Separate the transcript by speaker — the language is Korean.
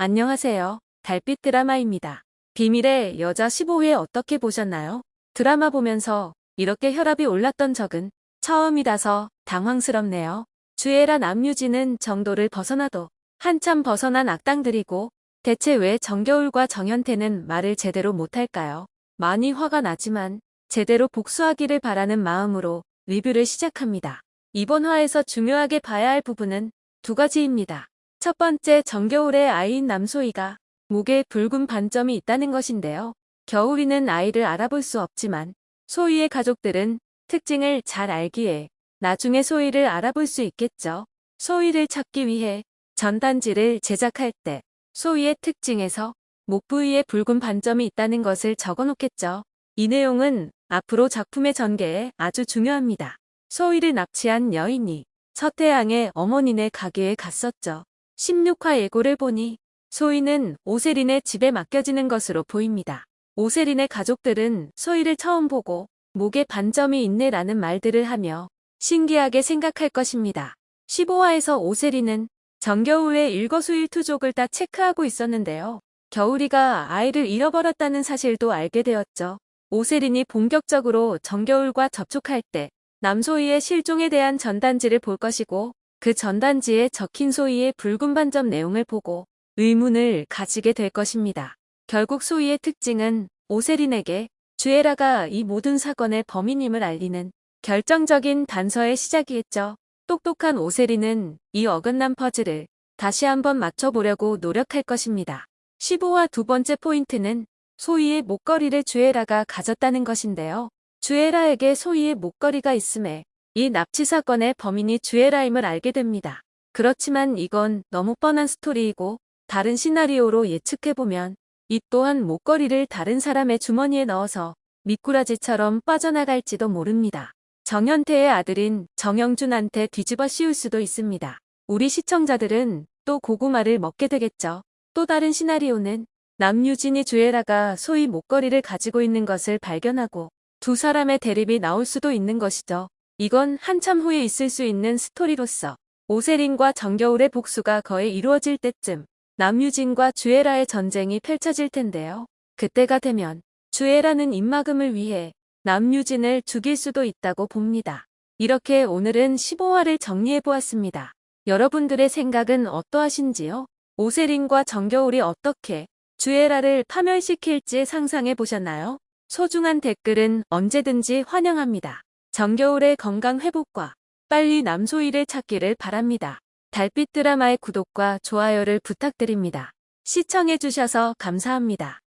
Speaker 1: 안녕하세요. 달빛 드라마입니다. 비밀의 여자 15회 어떻게 보셨나요? 드라마 보면서 이렇게 혈압이 올랐던 적은 처음이라서 당황스럽네요. 주애라 남유진은 정도를 벗어나도 한참 벗어난 악당들이고 대체 왜 정겨울과 정현태는 말을 제대로 못할까요? 많이 화가 나지만 제대로 복수하기를 바라는 마음으로 리뷰를 시작합니다. 이번 화에서 중요하게 봐야 할 부분은 두 가지입니다. 첫 번째 정겨울의 아이인 남소희가 목에 붉은 반점이 있다는 것인데요. 겨울이는 아이를 알아볼 수 없지만 소희의 가족들은 특징을 잘 알기에 나중에 소희를 알아볼 수 있겠죠. 소희를 찾기 위해 전단지를 제작할 때 소희의 특징에서 목 부위에 붉은 반점이 있다는 것을 적어놓겠죠. 이 내용은 앞으로 작품의 전개에 아주 중요합니다. 소희를 납치한 여인이 서태양의 어머니네 가게에 갔었죠. 16화 예고를 보니 소희는 오세린의 집에 맡겨지는 것으로 보입니다. 오세린의 가족들은 소희를 처음 보고 목에 반점이 있네라는 말들을 하며 신기하게 생각할 것입니다. 15화에서 오세린은 정겨울의 일거수일투족을 다 체크하고 있었는데요. 겨울이가 아이를 잃어버렸다는 사실도 알게 되었죠. 오세린이 본격적으로 정겨울과 접촉할 때 남소희의 실종에 대한 전단지를 볼 것이고 그 전단지에 적힌 소희의 붉은 반점 내용을 보고 의문을 가지게 될 것입니다. 결국 소희의 특징은 오세린에게 주애라가 이 모든 사건의 범인임을 알리는 결정적인 단서의 시작이겠죠. 똑똑한 오세린은 이 어긋난 퍼즐을 다시 한번 맞춰보려고 노력할 것입니다. 15화 두 번째 포인트는 소희의 목걸이를 주애라가 가졌다는 것인데요. 주애라에게 소희의 목걸이가 있음에 이 납치 사건의 범인이 주애라임을 알게 됩니다. 그렇지만 이건 너무 뻔한 스토리이고 다른 시나리오로 예측해보면 이 또한 목걸이를 다른 사람의 주머니에 넣어서 미꾸라지처럼 빠져나갈지도 모릅니다. 정현태의 아들인 정영준한테 뒤집어 씌울 수도 있습니다. 우리 시청자들은 또 고구마를 먹게 되겠죠. 또 다른 시나리오는 남유진이 주애라가 소희 목걸이를 가지고 있는 것을 발견하고 두 사람의 대립이 나올 수도 있는 것이죠. 이건 한참 후에 있을 수 있는 스토리로서 오세린과 정겨울의 복수가 거의 이루어질 때쯤 남유진과 주애라의 전쟁이 펼쳐질 텐데요. 그때가 되면 주애라는 입막음을 위해 남유진을 죽일 수도 있다고 봅니다. 이렇게 오늘은 15화를 정리해보았습니다. 여러분들의 생각은 어떠하신지요? 오세린과 정겨울이 어떻게 주애라를 파멸시킬지 상상해보셨나요? 소중한 댓글은 언제든지 환영합니다. 정겨울의 건강 회복과 빨리 남소희를 찾기를 바랍니다. 달빛 드라마의 구독과 좋아요를 부탁드립니다. 시청해주셔서 감사합니다.